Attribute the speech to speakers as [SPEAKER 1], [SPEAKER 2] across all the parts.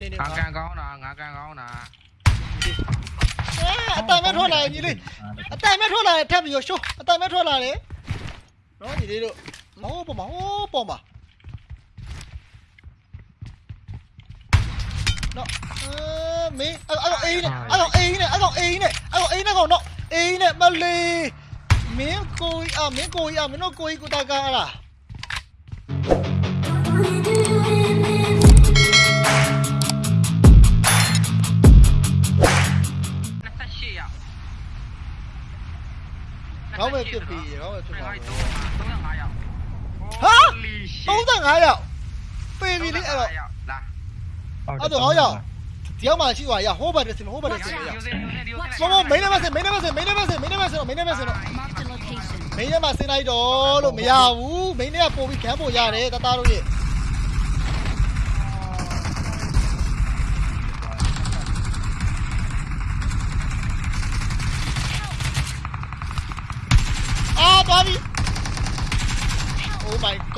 [SPEAKER 1] နေနေ
[SPEAKER 2] ငါ
[SPEAKER 1] ပါ
[SPEAKER 2] ကန်ကောင်းတာငါကန်ကောင်းတာ
[SPEAKER 1] အဲအတိုင်မဲ့ထွက်လာရင်ညီလေးအတိုင်မဲ့ထွက်လာရင်ထပ်ပြီးရရှိုးအတိုင်မဲ့ထွက်လာတယ်နော်ညီလေးတို့မဟုတ်ပေါ်မှာဟိုးပေါ်မှာနော်အဲမင်းအဲ့အဲ့အေးနဲ့အဲ့ကောင်အေးနဲ့အဲ့ကောင်အေးနဲ့အဲ့ကောင်အေးနဲ့ကောင်တော့အေးနဲ့မလေးမင်းကိုကြီးအမင်းကိုကြီးအမင်းတို့ကိုကြီးကိုတာကားလား
[SPEAKER 2] 50ရောကျွန်
[SPEAKER 1] တော်
[SPEAKER 2] 35ရောက်
[SPEAKER 1] ဟာ
[SPEAKER 2] 35
[SPEAKER 1] ရောက်ပေးပြီလေအဲ့တော့အဲ့တော့ဟောရောက်ဒီအောင်မှရှိသွားရဟိုးဘတ်တစ်စင်ဟိုးဘတ်တစ်စင်ရ
[SPEAKER 2] ဆော
[SPEAKER 1] မေးနေမစင်မေးနေမစင်မေးနေမစင်မေးနေမစင်မေးနေမစင်တော့မေးနေမစင်လိုက်တော့လို့မရဘူးမေးနေကပို့ပြီးခံဖို့ရတယ်တသားတို့ရဲ့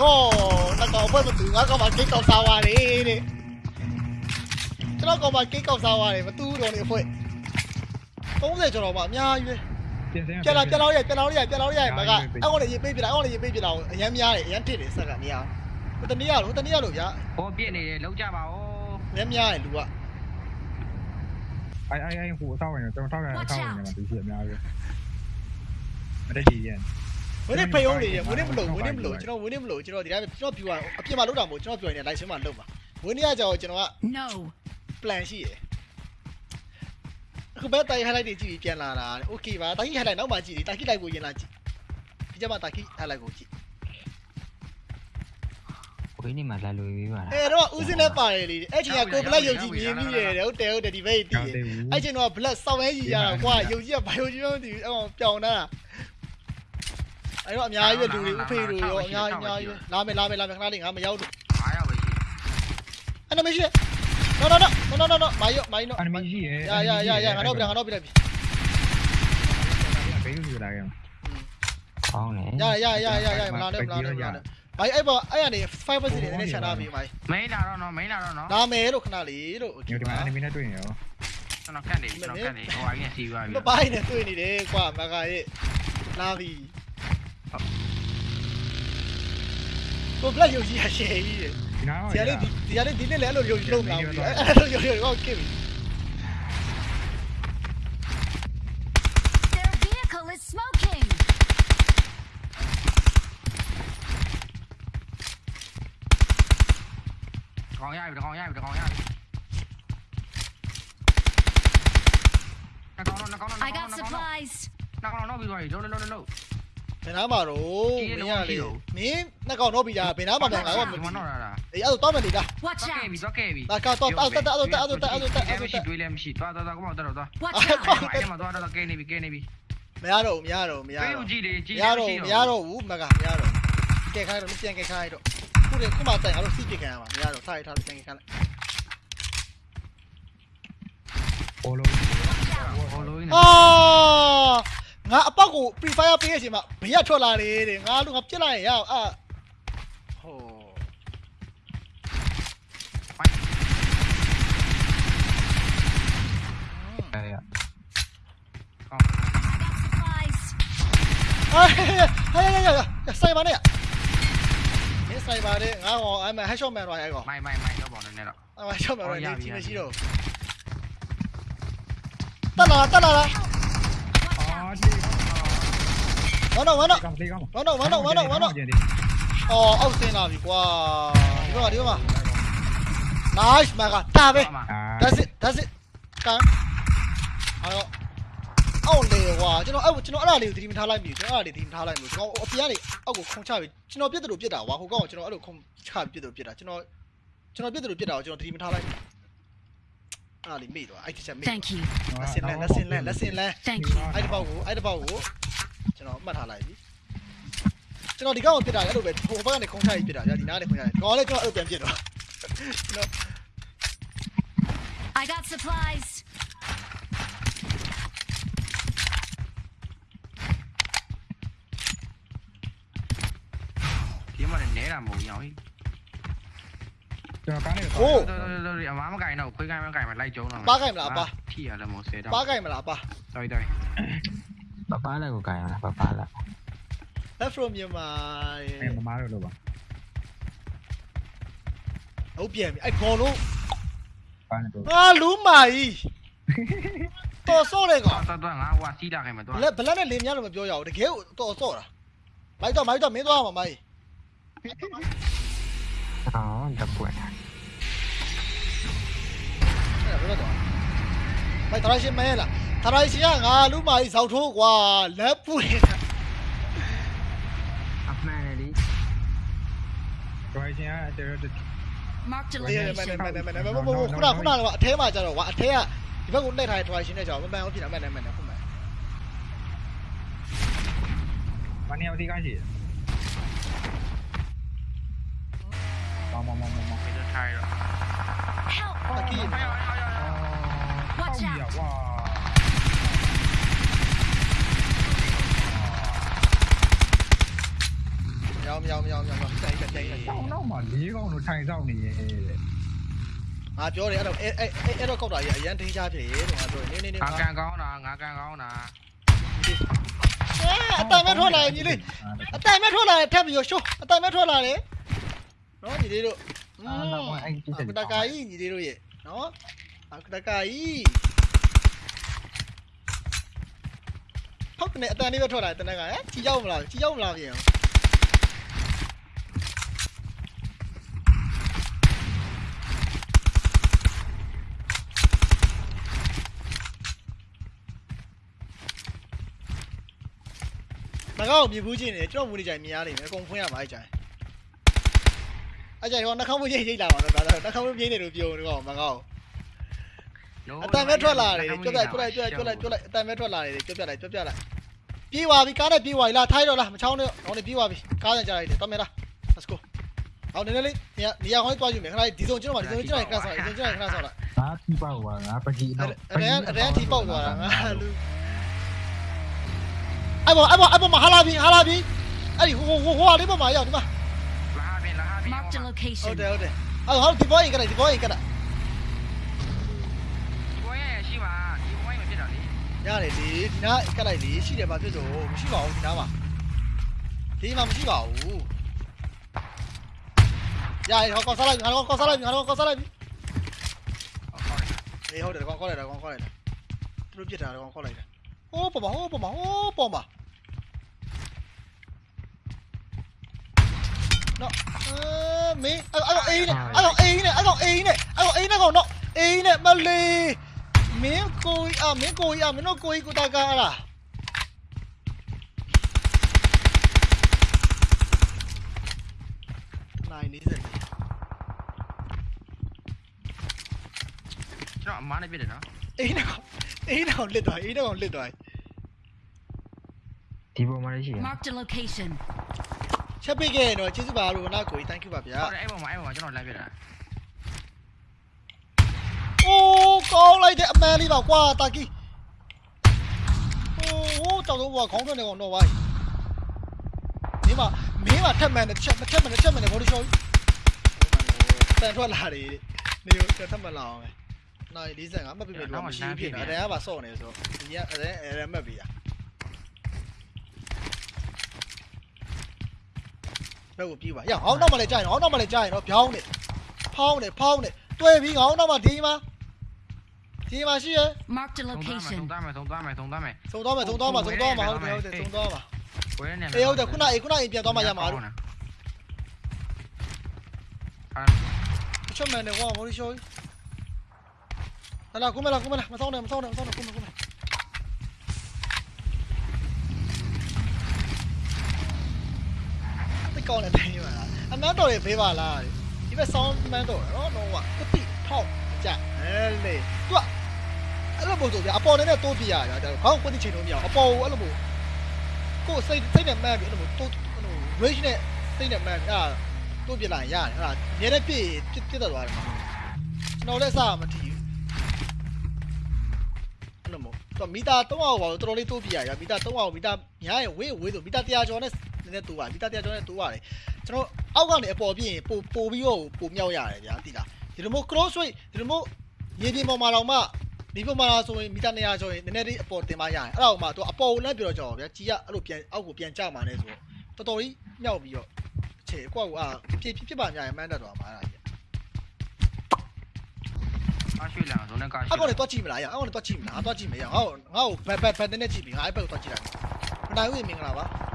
[SPEAKER 1] Oh my god ငါတော့ဘယ်မတူငါကောင်မကိတ်ကောက်စားသွားတယ်တဲ့ကျွန်တော်ကောင်မကိတ်ကောက်စားသွားတယ်မတူတော့နေအဖွဲ30ကျော်တော့မှအများကြီးပဲ
[SPEAKER 3] ပြင်စင်း
[SPEAKER 1] ပြက်လာပြက်လာရပြက်လာရပြက်လာရမကအဲ့ကောင်လည်းရေးပေးပြလာအဲ့ကောင်လည်းရေးပေးပြလာအရမ်းများတယ်အရမ်းထစ်တယ်ဆက်ကမရဘူးတနည်းရလို့တနည်းရလို့ဗျာ
[SPEAKER 2] ဟောပြစ်နေတယ်လောက်ကြပါဦး
[SPEAKER 1] အရမ်းများတယ်လူက
[SPEAKER 3] အိုင်အိုင်အိုင်ဟိုအဆောက်ဝင်ကျွန်တော်ထောက်ရအောင်ထောက်ဝင်နေမှာသူရှိအများကြီးမတက်ကြီးရင်
[SPEAKER 1] ဝင်းနေဖိယုံးနေရဝင်းနေမလို့ဝင်းနေမလို့ကျွန်တော်ဝင်းနေမလို့ကျွန်တော်ဒီတိုင်းကျွန်တော်ပြူအောင်အပြင်မှာလောက်တာမဟုတ်ကျွန်တော်ပြူရင်လည်း live ရှင်းမှာလုပ်ပါဝင်းနေရကြောင်ကျွန်တော်က
[SPEAKER 4] No.
[SPEAKER 1] plan ရှိရယ်အခုပဲတိုင် highlight တွေကြည့်ပြီးပြန်လာတာ okay ပါတာကြီး highlight နောက်မှကြည့်ဒီတာကြီး live ကိုရင်လာကြည့်ဒီကျမှတာကြီး highlight ကိုကြည့်
[SPEAKER 5] ဝင်းနေမှာလာလို့ပြီးပါလား
[SPEAKER 1] အဲတော့ဦးစင်းလည်းပါတယ်လေအဲ့ချိန်ကကိုဘလက်ယုံကြည်မြင်မိတယ်ဟုတ်တယ်ဟုတ်တယ်ဒီဘက်တည်
[SPEAKER 3] ကြောက်သေးဘူး
[SPEAKER 1] အဲ့ချိန်တော့ဘလက်စောင်းရဲကြီးရတာကွာယုံကြည်ကဘာယုံကြည်မှမသိဘူးအဲ့ကောင်ပြောင်းတာ အဲ့တော့အများကြီးပဲလူတွေဥဖေးတို့ရောအများကြီးအများကြီးပဲလာမယ်လာမယ်လာမယ်ခဏလေးငါမရောက်လို့
[SPEAKER 2] 5ရောက်ပဲရှိ
[SPEAKER 1] အဲ့တော့မရှိနော်နော်နော်နော်နော်နော်မိုင်းရောမိုင်းနော်
[SPEAKER 3] အန်မီရှိရဲ့
[SPEAKER 1] ရရရရငါတော့ပြန်ငါတော့ပြန်ပြီ
[SPEAKER 3] ဘေးလူလာခဲ့
[SPEAKER 5] ကောင်းတယ်
[SPEAKER 1] ရရရရရမလာနဲ့မလာနဲ့မလာနဲ့မိုင်းအဲ့ပေါ်အဲ့ကနေ5 percent နဲ့ချန်ထားပြီမိုင်း
[SPEAKER 2] မိန်းလာတော့နော်မိန်းလာတော့နော်
[SPEAKER 1] လာမယ်လို့ခဏလေးလို့
[SPEAKER 3] ညဒီမှာအန်မီနဲ့တွေ့နေရော
[SPEAKER 2] ကျွန်တော်ကတ်နေကျွန်တော်ကတ်နေဟိုအရင်စီးသွားပြီ
[SPEAKER 1] မပိုင်းနဲ့တွေ့နေတယ်ကွာမကရဲ့လာပြီ ကိုဘလက်ယုံကြည်ရရှယ်ကြီးတယ်
[SPEAKER 3] ဒီနား
[SPEAKER 1] ဒီကနေ့ဒီကနေ့ဒီနေ့လည်းအဲ့လိုယုံကြည်လို့မလာဘူးအဲ့လိုယုံကြည်တော့ကစ်ပြီ
[SPEAKER 4] Their vehicle is smoking.
[SPEAKER 2] ခေါင်းရပြီခေါင်းရပြီခေါင်းရပြီနှကောင်တော့နှကောင်တော့
[SPEAKER 4] I got supplies.
[SPEAKER 1] ဘယ်နာမှာတော့မင်းရလေမင်းနှစ်ကောင်တော့ပြီလားဘယ်နာမှာပြန်လာတော့မသိ
[SPEAKER 2] မ
[SPEAKER 1] ဘူး
[SPEAKER 2] တော့လား
[SPEAKER 1] အေးအဲ့တော့တော့မယ်လေလား
[SPEAKER 4] Watch
[SPEAKER 2] တော့ကဲ
[SPEAKER 4] out.
[SPEAKER 2] ပြီတော့ကဲပြီ
[SPEAKER 1] လာကတော့အဲ့တက်အဲ့တက်အဲ့တက်အဲ့တက်အဲ့တက်
[SPEAKER 2] မရှိတွေးလည်းမရှိသွားသွားသွားကောမတော့တော့
[SPEAKER 4] Watch
[SPEAKER 1] အဲ့
[SPEAKER 4] out.
[SPEAKER 1] ကော
[SPEAKER 2] အဲ့မှာသွားတော့ကဲနေပြီကဲနေပြီ
[SPEAKER 1] မရတော့ဘူးမရတော့ဘူးမရ
[SPEAKER 2] တွေး
[SPEAKER 1] တော့
[SPEAKER 2] ဦးကြည့်လေကြည့်
[SPEAKER 1] မရတော့ဘူးမရတော့ဘူးမကမရတော့ကဲခိုင်းတော့ပြန်ကဲခိုင်းတော့ခုလေခုမှတိုင်အဲ့လိုစီးပြခံရမှာမရတော့စားရထားလို့ပြန်ကဲခိုင်းလိုက်
[SPEAKER 3] ဘောလုံး
[SPEAKER 2] ဟိုလိုနေ
[SPEAKER 1] အာ ငါအပေါက်ကို pre fire ပေးရချိန်မှာဘေးကထွက်လာတယ်တဲ့ငါလူငါပြစ်လိုက်ရင်ရအာဟို
[SPEAKER 5] အဲ့ရ
[SPEAKER 4] Supplies.
[SPEAKER 1] ဟာဟဲ့ဟဲ့ဟဲ့ဆိုင်ပါနဲ့မင်းဆိုင်ပါနဲ့ငါဟောအဲ့မှာ headshot man တော့အဲ့ကောင်
[SPEAKER 2] မိုင်မိုင်မိုင်တော့ပေါ့နေတော့
[SPEAKER 1] အဲ့မှာ headshot man တော့နေကြည့်မရှိတော့တက်လာတက်လာလား
[SPEAKER 3] အာဒီ
[SPEAKER 1] ဝမ်းတော့ဝမ်းတော့
[SPEAKER 3] ကောင်လေးကောင်
[SPEAKER 1] ဝမ်းတော့ဝမ်းတော့ဝမ်းတော့ဝမ်းတော့အော်အောက်ဆင်းလာပြီကွာဒီဘက်ကဒီဘက်က nice မကတာပဲ that's it that's it ကန်အဲ့တော့အောက်လေကွာကျွန်တော်အဲ့ကျွန်တော်အဲ့ဒါလေးကိုသတိမထားလိုက်ပြီကျွန်တော်အဲ့ဒါလေးသတိမထားလိုက်ဘူးကျွန်တော်အပြင်ကနေအောက်ကိုခုံချပြီကျွန်တော်ပြစ်တယ်လို့ပြစ်တာကွာဟိုကောင်ကကျွန်တော်အဲ့လိုခုံချပြစ်တယ်လို့ပြစ်တာကျွန်တော်ကျွန်တော်ပြစ်တယ်လို့ပြစ်တာကိုကျွန်တော်သတိမထားလိုက်ဘူးအဲ့ဒါလေးမေ့သွားအဲ့ဒီချက်မေ့
[SPEAKER 4] Thank you.
[SPEAKER 1] လက်စင်လန်းလက်စင်လန်းလက်စင်လန်း
[SPEAKER 4] Thank you.
[SPEAKER 1] အဲ့ဒီပေါက်ကိုအဲ့ဒီပေါက်ကို ကျွန်တော်မှတ်ထားလိုက်ပြီကျွန်တော်ဒီကောင်ကိုပြစ်တာလည်းအဲ့လိုပဲဟိုဘက်ကနေခုံချပြီးပြစ်တာကြာဒီနားကနေခုံချတယ်ကောင်လည်းကျွန်တော်အဲ့လိုပြန်ပြစ်တော့ကျွန်တော်
[SPEAKER 4] I got supplies.
[SPEAKER 2] ဒီမှာနဲတာမဟုတ်ရောင်း
[SPEAKER 3] ကျကျွန်တော်ကားနဲ့
[SPEAKER 1] ဟိုး
[SPEAKER 2] တော်တော်တော်အမားမကင်တော့ခွေးကိုင်းမကင်မလိုက်ကြုံတော့ထီရလည်းမို့ဆယ်တော့
[SPEAKER 1] ပါကြိုက်မလားပါ
[SPEAKER 2] တော်တော်
[SPEAKER 5] ပပလာကိုကြိုင်ရလားပပလာ
[SPEAKER 1] left from မြန်မာ
[SPEAKER 3] အဲမမားလို့လို့ပါ
[SPEAKER 1] ဟုတ်ပြန်ပြီအဲ့ခေါ်လို့
[SPEAKER 3] ကားနဲ့တော့
[SPEAKER 1] ဟာလူမာကြီးတော်စော့တဲ့ကောင်
[SPEAKER 2] တော်တော်ငါဟိုစီးတာခိုင်မတော်
[SPEAKER 1] ဘလက်ဘလက်နဲ့လင်းများလို့မပြောရဘူးတကယ်ကိုတော်စော့တာမိုက်တော့မိုက်တော့မင်းသွားမှာမိုက်
[SPEAKER 5] အော်တပ်ပွင့်
[SPEAKER 1] အဲ့ဒါဘယ်တော့မိုက်တရရှင်မဲလား တရရှင်ကငါလူမာကြီးဇောက်ထိုးကွာလက်ပွင့်တာ
[SPEAKER 5] အမှန်လေ
[SPEAKER 3] ဒရိုင်ရှင်ကတော်တော်
[SPEAKER 4] Marked a
[SPEAKER 1] အေးမ
[SPEAKER 4] location.
[SPEAKER 1] နဲ့မနဲ့မနဲ့မမခုနခုနကတော့အထဲမှာကျတော့ကွာအထဲကဒီဘက်ကိုနှိပ်ထားတဲ့ try ရှင်နဲ့ကြောင်မမှန်ဘူးဖြစ်တာမနဲ့မနဲ့ခုမှန်
[SPEAKER 3] မနေအောင်ဒီကားရှိမောင်မောင်မောင်မောင်
[SPEAKER 2] ဒီတော့ထိုင်တော့
[SPEAKER 4] Help!
[SPEAKER 1] တကီး
[SPEAKER 4] Watch out!
[SPEAKER 3] ဝါ
[SPEAKER 1] မြောင်မြောင်မြောင်မြောင်တိုင်တိုင်တိုင်
[SPEAKER 3] တောင်းတော့မှ၄កောင်းလို့ထိုင်ဆောင်နေရဲ့
[SPEAKER 1] ငါပြောတယ်အဲ့တော့အဲ့အဲ့အဲ့တော့ကောက်တာကြီးအရန်ထိန်းချဖြစ်ရေတဲ့ငါပြောနေနေနေ
[SPEAKER 2] ငါကန်ကောင်းတာငါကန်ကောင်းတာ
[SPEAKER 1] အတိုင်မဲ့ထွက်လာရင်ညီလေးအတိုင်မဲ့ထွက်လာရင်ထပ်ပြီးရရှိုးအတိုင်မဲ့ထွက်လာတယ်နော်ညီလေးတို့အတကာကြီးညီလေးတို့ရဲ့နော်အတကာကြီးဟုတ်တယ်အတန်လေးပဲထွက်လာတယ်တနက်ကဟဲ့ချီရောက်မလားချီရောက်မလားပြင်အောင် ငါကောက်မြင်ဘူးချင်းနေကျွန်တော်မူနေကြိုင်မြင်ရလိမ့်မယ်အကုန်ဖွင့်ရမှာအဲ့ကြိုင်အဲ့ကြိုင်တော့နှာခေါင်းမရိတ်ရိတ်လာပါတော့ဒါတော့နှာခေါင်းမပြင်းနေလို့ပြောနေတော့မကောက်အတန်မဲ့ထွက်လာတယ်ကြွတ်လိုက်ကြွတ်လိုက်ကြွတ်လိုက်ကြွတ်လိုက်အတန်မဲ့ထွက်လာတယ်ကြွတ်ပြလိုက်ကြွတ်ပြလိုက်ပြေးသွားပြီကားနဲ့ပြေးသွားပြီလားထိုက်တော့လားမချောင်းနဲ့ဟောင်းနေပြေးသွားပြီကားနဲ့ကြားလိုက်တယ်တော်မယ်လား let's go ဟောင်းနည်းနည်းလေးနေရာနေရာခေါင်းတွားယူမယ်ခဏဒီစုံကျွန်တော်ဒီစုံကျွန်တော်ခဏဆောက်လိုက်ဒီစုံကျွန်တော်ခဏဆောက်လိုက်
[SPEAKER 3] ငါတီးပေါ့ကွာငါပကြီး
[SPEAKER 1] အဲ့ဒါအဲ့ဒါထိပေါက်သွားတာငါလူ အဲ့ပေါ်အဲ့ပေါ်အဲ့ပေါ်မှာဟာလာပြီဟာလာပြီအဲ့ဒီဟိုဟိုဟိုဟာလေးပေါ်မှာရောက်ဒီမှာ
[SPEAKER 2] လာပြီလာပြီ
[SPEAKER 4] Marked a
[SPEAKER 1] ဟုတ်
[SPEAKER 4] location.
[SPEAKER 1] တယ်ဟုတ်တယ်အဲ့ဟောဒီဘောရင်ကလည်းဒီဘောရင်ကလည်း
[SPEAKER 2] ဒီဘောရဲ့ရှိပါဒီဘောရဲ့မဖြစ်တော့လေ
[SPEAKER 1] ရတယ်လေဒီနားကလိုက်လေရှိတယ်ဘာဖြစ်လို့မရှိပါဘူးဒီနားမှာဒီမှာမရှိပါဘူးရတယ်ဟောကောစားလိုက်ငါတော့ကောစားလိုက်ငါတော့ကောစားလိုက်ပြီ
[SPEAKER 2] ဟုတ်ကောင်းတယ်
[SPEAKER 1] အေးဟုတ်တယ်ကောကောလိုက်တာကောကောလိုက်တာသူတို့ပြစ်တာကောကောလိုက်တာဟိုးပေါ်မှာဟိုးပေါ်မှာဟိုးပေါ်မှာနော်အဲမင်းအဲ့အဲ့အေးနဲ့အဲ့တော့အေးနဲ့အဲ့တော့အေးနဲ့အဲ့တော့အေးနဲ့ကောင်တော့ အေးနဲ့မလေးမင်းကိုကြီးအမင်းကိုကြီးအမင်းတို့ကိုကြီးကိုတာကားလားနိုင်နေစက်
[SPEAKER 2] ကျွန်တော်အမားနဲ့ပြစ်တယ်နော်
[SPEAKER 1] အေးနဲ့ကောင်အေးနဲ့ကောင်လစ်သွားအေးနဲ့ကောင်လစ်သွား
[SPEAKER 5] ဒီပေါ်မှာရှိရ
[SPEAKER 4] Marked a location.
[SPEAKER 1] ချက်ပိတ်ခဲ့ရင်တော့ကျေးဇူးပါလို့နာကိုကြီး thank you ပါဗျာ
[SPEAKER 2] ဟုတ်တယ်အဲ့ပေါ်မှာအဲ့ပေါ်မှာကျွန်တော်လိုက်ပြတာ
[SPEAKER 1] အိုးကောင်းလိုက်တဲ့အမန်လေးပါကွာတာကီဟိုးဟိုးတောက်တော့ခေါင်းထွက်နေကောင်တော့ဝိုင်းမင်းမမင်းမထက်မှန်တယ်ချက်ထက်မှန်တယ်ချက်မှန်တယ်ဘော်ဒီရှော့တန်ထွက်လာတယ်နေထက်မှန်လာအောင်နိုင်45မှတ်ပြပြလို့မရှိဖြစ်တာအဲ့ဒါကပါစော့နေဆိုဒီကအဲ့ဒါအဲ့ဒါမှတ်ပြရ ဘယ်ကိုပြေးပါရဟောင်းတော့မလဲကြာရင်ဟောင်းတော့မလဲကြာရင်တော့ဖြောင်းနေဖောင်းနေဖောင်းနေတွဲပြီးဟောင်းတော့မှဒီမှာဒီမှာရှိရ
[SPEAKER 4] Marked a
[SPEAKER 2] သုံး
[SPEAKER 4] location.
[SPEAKER 2] သားမယ်သုံးသားမယ်သုံးသားမယ်
[SPEAKER 1] စုံသွားမယ်စုံသွားမှာစုံသွားမှာဟုတ်တယ်ဟုတ်တယ်စုံသွားမှာ
[SPEAKER 2] ဝဲနေ
[SPEAKER 1] အေးဟုတ်တယ်ခုနအေးခုနအိမ်ပြန်သွားမှရမှာလို့
[SPEAKER 2] အာ
[SPEAKER 1] အချက်မှန်တယ်ကွာမော်ရီရှိုးလာလာကုမလာကုမလာမဆောင်နဲ့မဆောင်နဲ့မဆောင်နဲ့ကုမကုမတိတ် ကောင်းတယ်တိုင်းပါလားအမန်းတော်ရဲ့ဖေးပါလားဒီဘက်ဆောင်းမန်းတော်နော်တော့ကကတိထောက်ကြအဲလေသူကအဲ့လိုပုံစံပြအပေါ်နဲ့တိုးပြရတာဒါခေါင်းကွတိချိန်လို့မရအပေါ်ကိုအဲ့လိုပုံကိုစိတ်စိတ်နဲ့မှန်းပြီးအဲ့လိုတိုးအဲ့လို range နဲ့စိတ်နဲ့မှန်းအဲ့ဒါတိုးပြလိုက်ရတယ်အဲ့ဒါမြဲတဲ့ပြည့်ပြည့်ပြည့်သွားတယ်မှာကျွန်တော်လည်းစားမထီဘူးအဲ့လိုမို့တော့မီတာ300ပါတော်တော်လေးတိုးပြရရမီတာ300မီတာညာရင်ဝေးဝေးဆိုမီတာ100ကျော်နဲ့ နည်းနည်းတိုးပါမီတာ100ကျော်နဲ့တိုးရတယ်ကျွန်တော်အောက်ကနေအပေါ်ပြင်းပို့ပို့ပြီးတော့ပို့မြောက်ရတယ်ဗျာတိလားဒီလိုမျိုး cross weight ဒီလိုမျိုးရေပြင်ပေါ်မှာတော့မှဒီပေါ်မှာဆိုရင်မီတာ200ဆိုရင်နည်းနည်းလေးအပေါ်တင်မရရင်အဲ့ဒါကိုမှသူအပေါ်ကိုလည်းပြောတော့ကြောက်ဗျာကြီးကအဲ့လိုပြန်အောက်ကိုပြန်ကျမှာလဲဆိုတော့တော်တော်ကြီးမြောက်ပြီးတော့ခြေကွက်ကိုအာဖြစ်ဖြစ်ပါများရင်မှန်းတတ်သွားမှာအဲ့ဒါကြီး
[SPEAKER 2] အားရွှေ့လာဇုံးနဲ့ကားရွှေ့
[SPEAKER 1] အကောင်လည်းတွားကြည့်မလားရအကောင်လည်းတွားကြည့်မလားတွားကြည့်မရငါ့ကိုငါ့ကိုဘက်ဘက်ဘက်နဲ့ကြည့်ပြီးငါအဲ့ဘက်ကိုတွားကြည့်လိုက်မနိုင်ဘူးမင်္ဂလာပါအင်း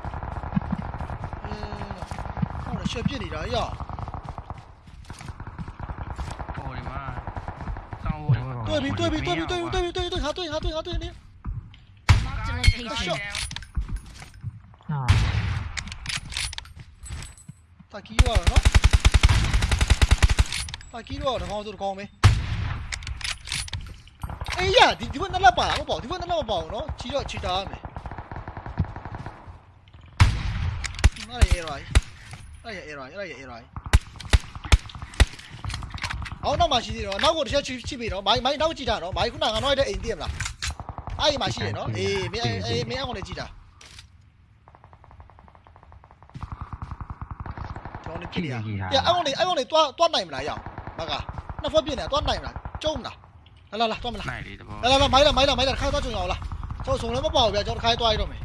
[SPEAKER 1] ဟောလည်းရှက်ပြစ်နေတာရ
[SPEAKER 2] ဟိုဒီမှာစောင်းဟိုဒီမှာ
[SPEAKER 1] တွေ့ပြီတွေ့ပြီတွေ့ပြီတွေ့ပြီတွေ့ပြီတွေ့ပြီဟာတွေ့ဟာတွေ့ဟာတွေ့နေ
[SPEAKER 4] Marked a location.
[SPEAKER 5] ဟာ
[SPEAKER 1] တာကီရောနော်တာကီရောတော့ကောင်းဆိုတော့ကောင်းမယ်အေးရဒီဒီဘက်နှစ်လက်ပါလားမပေါ့ဒီဘက်နှစ်လက်မပေါ့နော်ချီတော့ချီတာရမယ်နားရရ nó vậy rồi nó vậy rồi. Ó nó mà chỉ rồi? Nó cũng sẽ chỉ chỉ bị nó máy máy nó chỉ trả nó máy cũng đang nói đấy tiền là ai mà chỉ để nó thì mấy ai mấy ông này chỉ trả? Ông này kia à? ông này ông này toa toa này mà lại bà cả à, nó phân biệt này toa này mà trông nào là là là toa mình là là là máy là máy là máy là khai toa trông nhỏ rồi, tôi rồi lấy mất bỏ về cho khai toa rồi mày.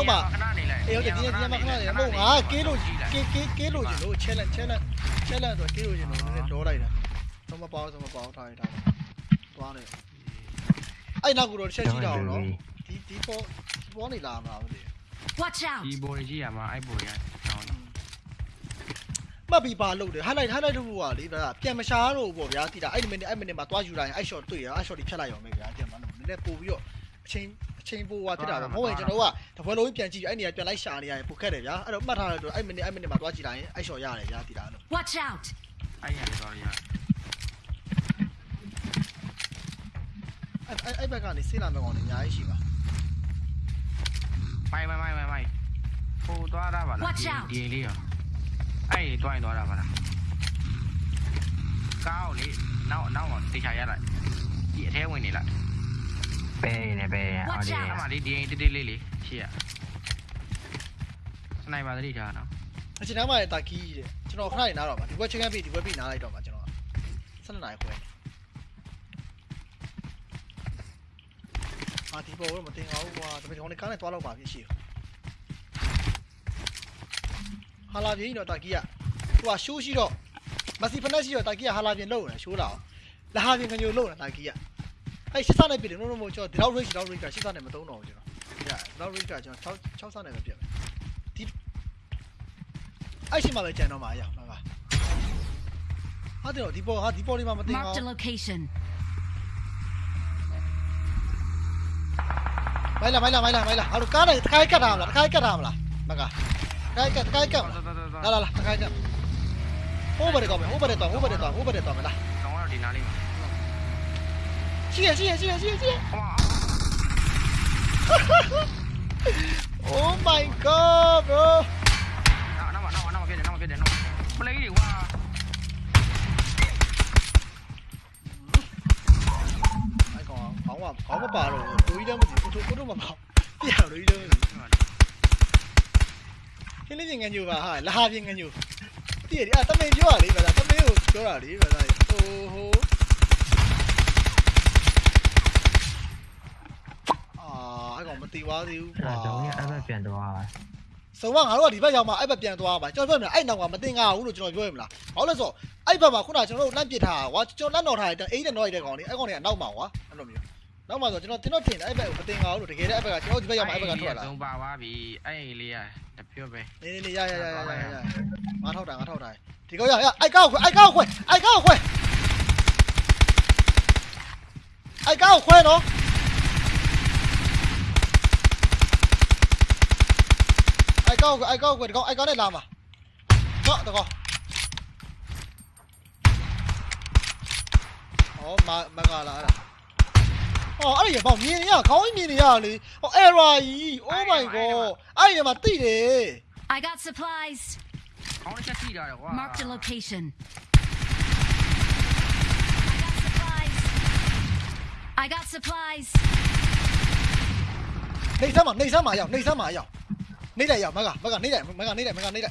[SPEAKER 1] က်မှာ
[SPEAKER 2] ခဏနေလိုက်
[SPEAKER 1] အေးဟုတ်တယ်ဒီနေ့ဒီနေ့မှခဏနေမဟုတ်ငါကေးလို့ကေးကေးကေးလို့ကျင်လို့ challenge challenge challenge ဆိုကေးလို့ကျင်လို့နည်းနည်းလောလိုက်တာသုံးမပေါင်းသုံးမပေါင်းထားရတာသွားနေအဲ့နောက်ကတော့တစ်ချက်ကြည့်တော့နော်ဒီဒီပေါ်ဒီပေါ်နေလာမှာမသိ
[SPEAKER 4] Watch out.
[SPEAKER 2] ဒီဘော်ကြီးရမှာအဲ့ဘော်ရအောင်
[SPEAKER 1] မှတ်ပြီးပါလို့တယ် highlight highlight လုပ်ဖို့ကလေဒါပြန်မရှာတော့ပေါ့ဗျာတိတာအဲ့ဒီမိနစ်အဲ့မိနစ်မှာသွားယူလိုက်ရင်အဲ့ shot တွေ့ရအဲ့ shot ဒီဖြတ်လိုက်အောင်ပဲဗျာပြန်မလို့နည်းနည်းပို့ပြီးတော့အချိန် အချိန်ပို့သွားဖြစ်တာပဲမဟုတ်ရင်ကျွန်တော်ကတပွဲလုံးပြန်ကြည့်အဲ့နေရာပြန်လိုက်ရှာနေရတယ်ပိုခက်တယ်ဗျာအဲ့တော့မှတ်ထားတယ်အဲ့မိနစ်အဲ့မိနစ်မှာသွားကြည့်လိုက်ရင်အဲ့ shot ရတယ်ဗျာတိတာလို့
[SPEAKER 4] Watch out.
[SPEAKER 2] အဲ့ရတော့ရ
[SPEAKER 1] အဲ့အဲ့အဲ့ဘက်ကနေဆေးလာမဲ့ကောင်တွေအများကြီးရှိပါ
[SPEAKER 2] မိုင်မိုင်မိုင်မိုင်မိုင်ဟိုသွားတာပါလား
[SPEAKER 4] Watch out
[SPEAKER 2] ဒီလေးရောအဲ့ဒီတွိုင်းသွားတာပါလားကောင်းလေနောက်နောက်တော့တေချာရလိုက်ဒီအထဲဝင်နေလိုက်
[SPEAKER 5] ပဲနေပဲအော်ဒီ
[SPEAKER 2] အမှလေးဒီအိမ်တေးတေးလေးလေးရှေ့ရစနိုက်ပါသတိထားနော်
[SPEAKER 1] အချိန်တိုင်းမှာတာကီးတဲ့ကျွန်တော်ခဏနေနားတော့ပါဒီဘက်ချင်းကပြီဒီဘက်ပြီနားလိုက်တော့ပါကျွန်တော်12နာရီခွဲအာဒီဘောတော့မတင်အောင်ကွာဒါပေမဲ့ကျွန်တော်ကားနဲ့သွားတော့ပါပြီရှိဟာလာပြင်းတော့တာကီးကသူကရှိုးရှိတော့မစီဖနက်ရှိတော့တာကီးကဟာလာပြင်းလုံနေရှိုးလာအောင်လာဟာပြင်းကညိုလုံနေတာကီးက အဲ့ရှစ်စနဲ့ပြတယ်နော်နော်ကျွန်တော်ဒီလောက် range ဒီလောက် range ကရှစ်စနဲ့မသုံးတော့ဘူးကျွန်တော်ဒီကဒီလောက် range ကကျွန်တော်6 6စနဲ့ပဲပြတ်မယ်အဲ့ရှိမှပဲကြံတော့မှာအရာမှာပါဟာတယ်ဒီပေါ်ဟာဒီပေါ်လေးမှာမတင်အောင်
[SPEAKER 4] Marked a location.
[SPEAKER 1] မိုင်းလာမိုင်းလာမိုင်းလာမိုင်းလာဟာလို့ကားနဲ့တခိုင်းကတ်ထားမလားတခိုင်းကတ်ထားမလားမကတခိုင်းကတ်တခိုင်းကတ်မလားလာလာလာတခိုင်းကတ်ဟိုးဘယ်တော့မယ်ဟိုးဘယ်တော့ဟိုးဘယ်တော့ဟိုးဘယ်တော့မလား
[SPEAKER 2] ကောင်းတော့ဒီနားလေးမှာ
[SPEAKER 1] Chia chia chia chia
[SPEAKER 2] chia.
[SPEAKER 1] Oh my god, bro.
[SPEAKER 2] Nó vào nó vào kia để nó vào kia để nó Play đi
[SPEAKER 1] qua Anh còn phóng vào phóng mà bảo. Đi hảo đối đâm Thế lấy gì nghe nhiều bà hỏi là hai viên nghe nhiều. Đi à tâm lên chứ hả? Đi bà là tâm lên chỗ nào đi ပြင်းငညူတည့်ရအဲ့တမင်ပြောရလေဗျာတမင်ကိုပြောတာလေဗျာဟိုဟိုအာအဲ့ကောင်မတီသွားသေးဘူး
[SPEAKER 5] အဲ့
[SPEAKER 1] ကွာ
[SPEAKER 5] ဒါကြောင့်အဲ့ဘက်ပြန်သွား
[SPEAKER 1] စုံမငါတို့ကဒီဘက်ရောက်မှအဲ့ဘက်ပြန်သွားပါကျွန်တော်ပြောမလားအဲ့နောက်ကမတင်ကားဘူးလို့ကျွန်တော်ပြောရမလားဘာလို့လဲဆိုတော့အဲ့ဘက်မှာခုနကကျွန်တော်တို့လန့်ပစ်ထားတာကွာကျွန်တော်လန့်တော်ထားတဲ့အိမ်နဲ့တော့ရတဲ့ကောင်လေးအဲ့ကောင်လေးကနောက်မှာကွာအဲ့လိုမျိုးနောက်မှာဆိုကျွန်တော်ကျွန်တော်တင်တယ်အဲ့ဘက်ကိုမတင်ကားဘူးလို့တကယ်တည်းအဲ့ဘက်ကကျွန်တော်ဒီဘက်ရောက်မှအဲ့ဘက်ကထွက်လာ
[SPEAKER 2] သုံးပါသွားပြီအဲ့အိမ်လေးရတပြတ်ပဲ
[SPEAKER 1] နေနေနေရရရရရရငါထောက်တာငါထောက်တာဒီကောင်ရရအိုက်ကောက်ခွဲအိုက်ကောက်ခွဲအိုက်ကောက်ခွဲအိုက်ကောက်ခွဲနော် အိုက်ကောက်ကွယ်အိုက်ကောက်ကွယ်ဒီကောင်အိုက်ကောက်နဲ့လာမှာတော့တကောဟောမမကလာအဲ့ဒါဟောအဲ့ဒီဘောင်မြင်ရခေါင်းကြီးမြင်နေရလေဟော error ကြီး oh my god အဲ့ဒီမှာတိတယ်
[SPEAKER 4] I got supplies.
[SPEAKER 2] ခေါင်းတစ်ချက်ထိတာတယ်ကွာ
[SPEAKER 4] Marked a location. I got supplies.
[SPEAKER 1] နေစမ်းမနေစမ်းမရောက်နေစမ်းမရောက် နေလိုက်ရောက်မကမကနေလိုက်မကနေလိုက်မက